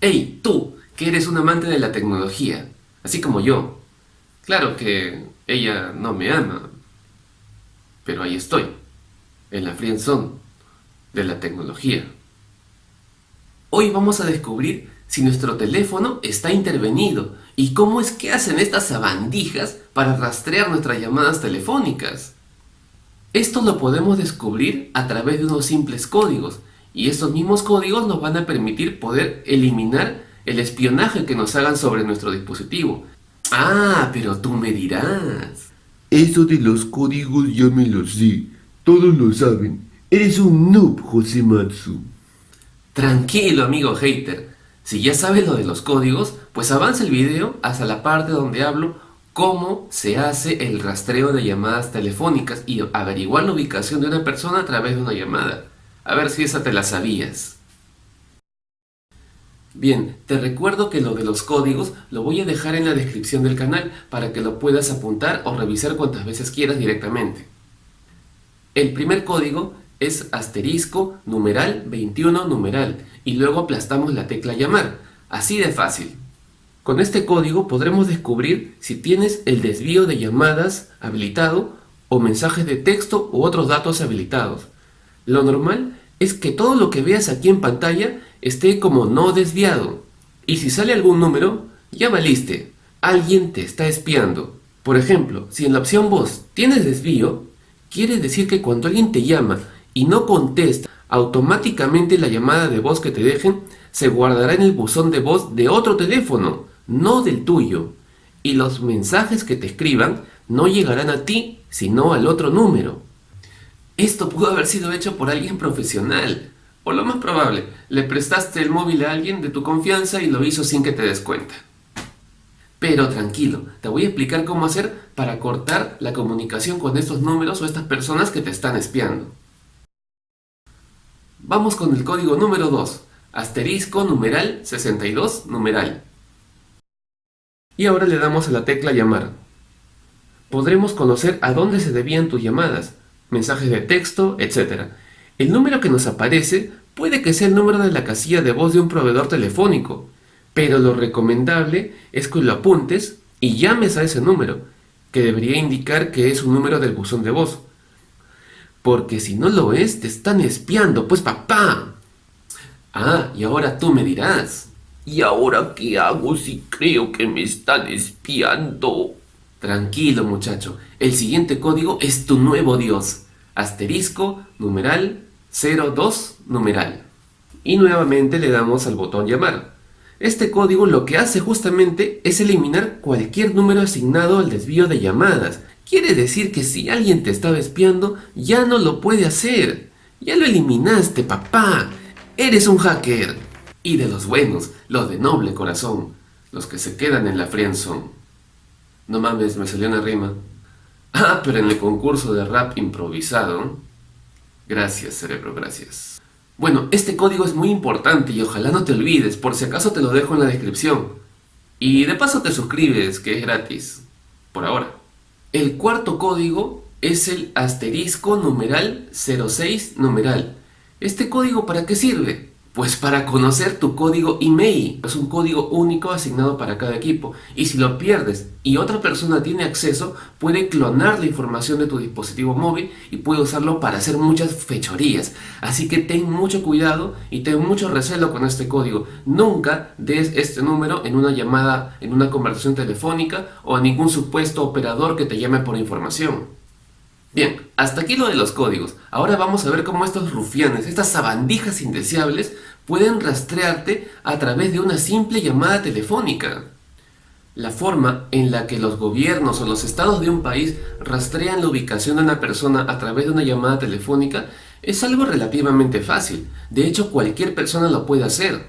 Hey, tú, que eres un amante de la tecnología, así como yo. Claro que ella no me ama, pero ahí estoy, en la friendzone de la tecnología. Hoy vamos a descubrir si nuestro teléfono está intervenido y cómo es que hacen estas sabandijas para rastrear nuestras llamadas telefónicas. Esto lo podemos descubrir a través de unos simples códigos y estos mismos códigos nos van a permitir poder eliminar el espionaje que nos hagan sobre nuestro dispositivo. Ah, pero tú me dirás. Eso de los códigos ya me lo sé. Todos lo saben. Eres un noob, Josematsu. Tranquilo, amigo hater. Si ya sabes lo de los códigos, pues avanza el video hasta la parte donde hablo cómo se hace el rastreo de llamadas telefónicas y averiguar la ubicación de una persona a través de una llamada. A ver si esa te la sabías. Bien, te recuerdo que lo de los códigos lo voy a dejar en la descripción del canal para que lo puedas apuntar o revisar cuantas veces quieras directamente. El primer código es asterisco numeral 21 numeral y luego aplastamos la tecla llamar, así de fácil. Con este código podremos descubrir si tienes el desvío de llamadas habilitado o mensajes de texto u otros datos habilitados. Lo normal es que todo lo que veas aquí en pantalla esté como no desviado. Y si sale algún número, ya valiste. Alguien te está espiando. Por ejemplo, si en la opción voz tienes desvío, quiere decir que cuando alguien te llama y no contesta, automáticamente la llamada de voz que te dejen se guardará en el buzón de voz de otro teléfono, no del tuyo. Y los mensajes que te escriban no llegarán a ti, sino al otro número. Esto pudo haber sido hecho por alguien profesional. O lo más probable, le prestaste el móvil a alguien de tu confianza y lo hizo sin que te des cuenta. Pero tranquilo, te voy a explicar cómo hacer para cortar la comunicación con estos números o estas personas que te están espiando. Vamos con el código número 2, asterisco numeral 62 numeral. Y ahora le damos a la tecla llamar. Podremos conocer a dónde se debían tus llamadas, mensajes de texto, etc. El número que nos aparece puede que sea el número de la casilla de voz de un proveedor telefónico, pero lo recomendable es que lo apuntes y llames a ese número, que debería indicar que es un número del buzón de voz. Porque si no lo es, te están espiando, pues papá. Ah, y ahora tú me dirás. ¿Y ahora qué hago si creo que me están espiando? Tranquilo muchacho, el siguiente código es tu nuevo dios. Asterisco, numeral, 02, numeral. Y nuevamente le damos al botón llamar. Este código lo que hace justamente es eliminar cualquier número asignado al desvío de llamadas. Quiere decir que si alguien te estaba espiando, ya no lo puede hacer. Ya lo eliminaste, papá. Eres un hacker. Y de los buenos, los de noble corazón, los que se quedan en la friendzone. No mames, me salió una rima. Ah, pero en el concurso de rap improvisado. Gracias, cerebro, gracias. Bueno, este código es muy importante y ojalá no te olvides, por si acaso te lo dejo en la descripción. Y de paso te suscribes, que es gratis. Por ahora. El cuarto código es el asterisco numeral 06 numeral. ¿Este código para qué sirve? Pues para conocer tu código email. Es un código único asignado para cada equipo. Y si lo pierdes y otra persona tiene acceso, puede clonar la información de tu dispositivo móvil y puede usarlo para hacer muchas fechorías. Así que ten mucho cuidado y ten mucho recelo con este código. Nunca des este número en una llamada, en una conversación telefónica o a ningún supuesto operador que te llame por información. Bien, hasta aquí lo de los códigos. Ahora vamos a ver cómo estos rufianes, estas sabandijas indeseables, pueden rastrearte a través de una simple llamada telefónica. La forma en la que los gobiernos o los estados de un país rastrean la ubicación de una persona a través de una llamada telefónica es algo relativamente fácil. De hecho, cualquier persona lo puede hacer.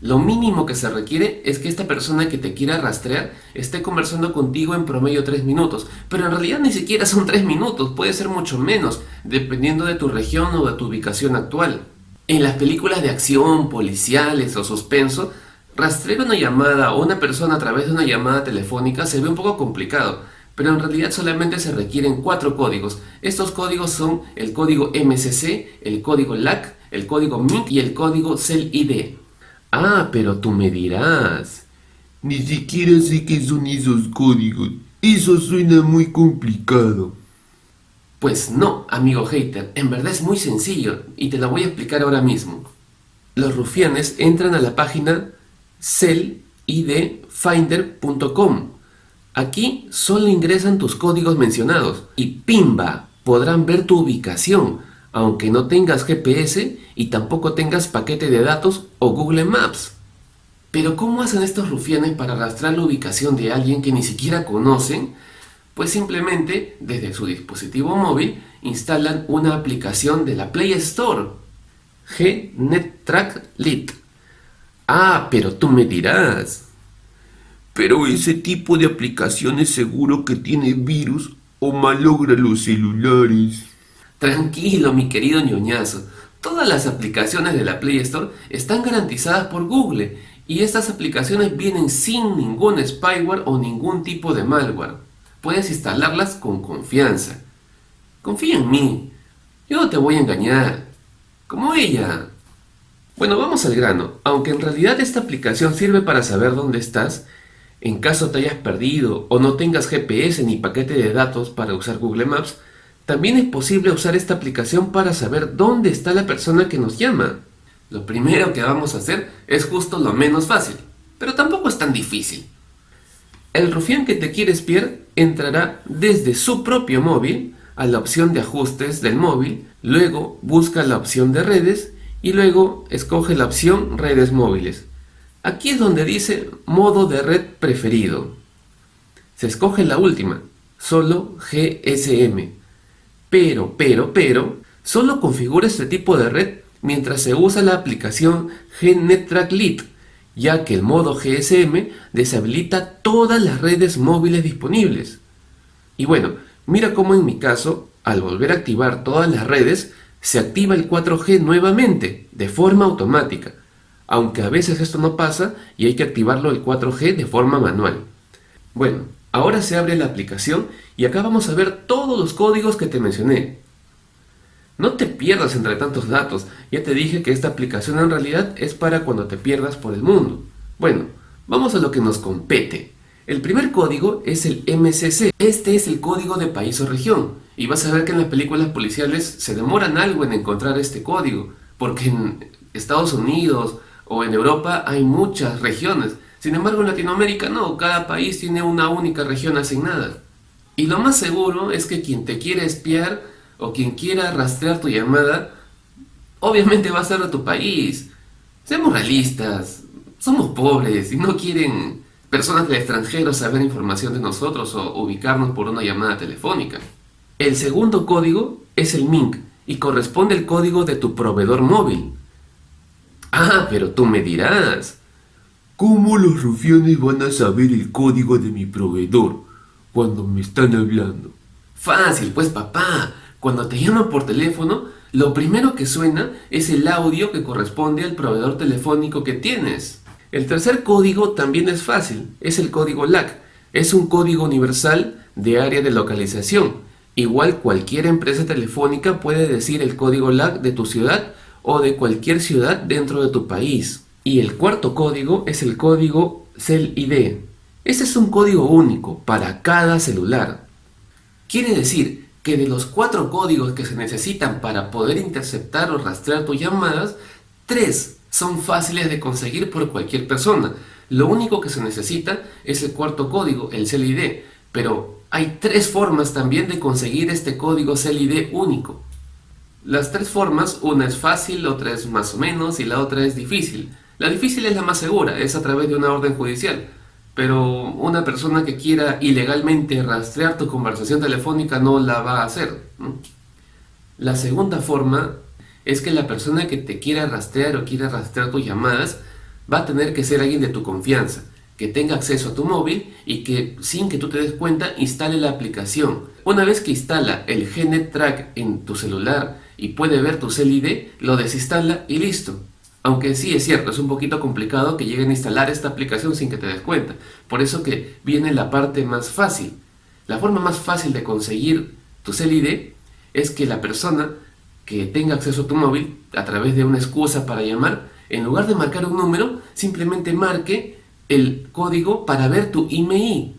Lo mínimo que se requiere es que esta persona que te quiera rastrear esté conversando contigo en promedio 3 minutos, pero en realidad ni siquiera son 3 minutos, puede ser mucho menos, dependiendo de tu región o de tu ubicación actual. En las películas de acción, policiales o suspenso, rastrear una llamada o una persona a través de una llamada telefónica se ve un poco complicado, pero en realidad solamente se requieren cuatro códigos. Estos códigos son el código MCC, el código LAC, el código MIC y el código CEL-ID. Ah, pero tú me dirás. Ni siquiera sé qué son esos códigos. Eso suena muy complicado. Pues no, amigo hater, en verdad es muy sencillo y te lo voy a explicar ahora mismo. Los rufianes entran a la página cellidfinder.com. Aquí solo ingresan tus códigos mencionados y ¡pimba! podrán ver tu ubicación, aunque no tengas GPS y tampoco tengas paquete de datos o Google Maps. Pero ¿cómo hacen estos rufianes para rastrear la ubicación de alguien que ni siquiera conocen? Pues simplemente desde su dispositivo móvil instalan una aplicación de la Play Store, GNetTrack Lite. Ah, pero tú me dirás. Pero ese tipo de aplicaciones seguro que tiene virus o malogra los celulares. Tranquilo, mi querido ñoñazo. Todas las aplicaciones de la Play Store están garantizadas por Google y estas aplicaciones vienen sin ningún spyware o ningún tipo de malware. Puedes instalarlas con confianza. Confía en mí. Yo no te voy a engañar. Como ella. Bueno, vamos al grano. Aunque en realidad esta aplicación sirve para saber dónde estás, en caso te hayas perdido o no tengas GPS ni paquete de datos para usar Google Maps, también es posible usar esta aplicación para saber dónde está la persona que nos llama. Lo primero que vamos a hacer es justo lo menos fácil, pero tampoco es tan difícil. El rufián que te quiere espiar entrará desde su propio móvil a la opción de ajustes del móvil, luego busca la opción de redes y luego escoge la opción redes móviles. Aquí es donde dice modo de red preferido. Se escoge la última, solo GSM. Pero, pero, pero, solo configura este tipo de red mientras se usa la aplicación GNetTrack Lite, ya que el modo GSM deshabilita todas las redes móviles disponibles. Y bueno, mira cómo en mi caso, al volver a activar todas las redes, se activa el 4G nuevamente, de forma automática aunque a veces esto no pasa y hay que activarlo el 4G de forma manual. Bueno, ahora se abre la aplicación y acá vamos a ver todos los códigos que te mencioné. No te pierdas entre tantos datos, ya te dije que esta aplicación en realidad es para cuando te pierdas por el mundo. Bueno, vamos a lo que nos compete. El primer código es el MCC, este es el código de país o región, y vas a ver que en las películas policiales se demoran algo en encontrar este código, porque en Estados Unidos o en Europa hay muchas regiones. Sin embargo, en Latinoamérica no, cada país tiene una única región asignada. Y lo más seguro es que quien te quiere espiar o quien quiera rastrear tu llamada, obviamente va a ser de tu país. Seamos realistas, somos pobres y no quieren personas del extranjero saber información de nosotros o ubicarnos por una llamada telefónica. El segundo código es el MINC y corresponde al código de tu proveedor móvil. Ah, pero tú me dirás. ¿Cómo los rufianes van a saber el código de mi proveedor cuando me están hablando? Fácil, pues papá. Cuando te llaman por teléfono, lo primero que suena es el audio que corresponde al proveedor telefónico que tienes. El tercer código también es fácil, es el código LAC. Es un código universal de área de localización. Igual cualquier empresa telefónica puede decir el código LAC de tu ciudad o de cualquier ciudad dentro de tu país. Y el cuarto código es el código CEL-ID. Este es un código único para cada celular. Quiere decir que de los cuatro códigos que se necesitan para poder interceptar o rastrear tus llamadas, tres son fáciles de conseguir por cualquier persona. Lo único que se necesita es el cuarto código, el CEL-ID, pero hay tres formas también de conseguir este código CEL-ID único. Las tres formas, una es fácil, otra es más o menos y la otra es difícil. La difícil es la más segura, es a través de una orden judicial. Pero una persona que quiera ilegalmente rastrear tu conversación telefónica no la va a hacer. La segunda forma es que la persona que te quiera rastrear o quiera rastrear tus llamadas va a tener que ser alguien de tu confianza, que tenga acceso a tu móvil y que sin que tú te des cuenta instale la aplicación. Una vez que instala el GNet Track en tu celular y puede ver tu CEL-ID, lo desinstala y listo. Aunque sí es cierto, es un poquito complicado que lleguen a instalar esta aplicación sin que te des cuenta. Por eso que viene la parte más fácil. La forma más fácil de conseguir tu CEL-ID es que la persona que tenga acceso a tu móvil a través de una excusa para llamar En lugar de marcar un número, simplemente marque el código para ver tu email.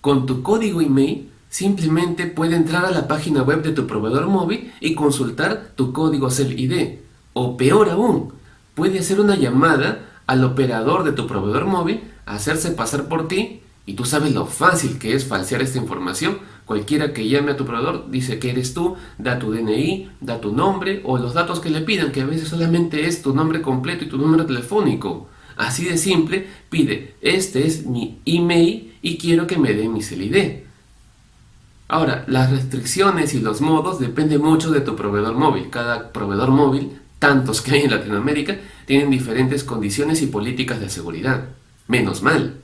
Con tu código email, simplemente puede entrar a la página web de tu proveedor móvil y consultar tu código CEL-ID. O peor aún, puede hacer una llamada al operador de tu proveedor móvil, hacerse pasar por ti y tú sabes lo fácil que es falsear esta información. Cualquiera que llame a tu proveedor dice que eres tú, da tu DNI, da tu nombre o los datos que le pidan, que a veces solamente es tu nombre completo y tu número telefónico. Así de simple, pide, este es mi email y quiero que me dé mi CELID. Ahora, las restricciones y los modos dependen mucho de tu proveedor móvil. Cada proveedor móvil, tantos que hay en Latinoamérica, tienen diferentes condiciones y políticas de seguridad. Menos mal.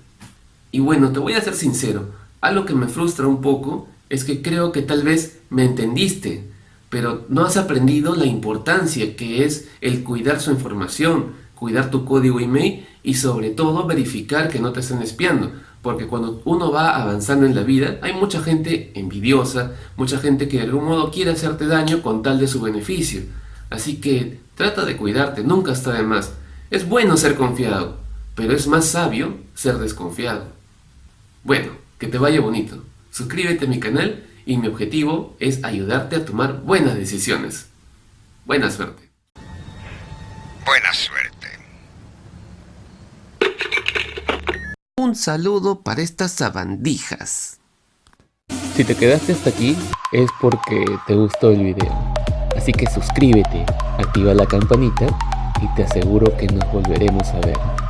Y bueno, te voy a ser sincero, algo que me frustra un poco es que creo que tal vez me entendiste, pero no has aprendido la importancia que es el cuidar su información, cuidar tu código email y sobre todo verificar que no te estén espiando. Porque cuando uno va avanzando en la vida, hay mucha gente envidiosa, mucha gente que de algún modo quiere hacerte daño con tal de su beneficio. Así que trata de cuidarte, nunca está de más. Es bueno ser confiado, pero es más sabio ser desconfiado. Bueno, que te vaya bonito. Suscríbete a mi canal y mi objetivo es ayudarte a tomar buenas decisiones. Buena suerte. Buena suerte. Un saludo para estas sabandijas. Si te quedaste hasta aquí es porque te gustó el video. Así que suscríbete, activa la campanita y te aseguro que nos volveremos a ver.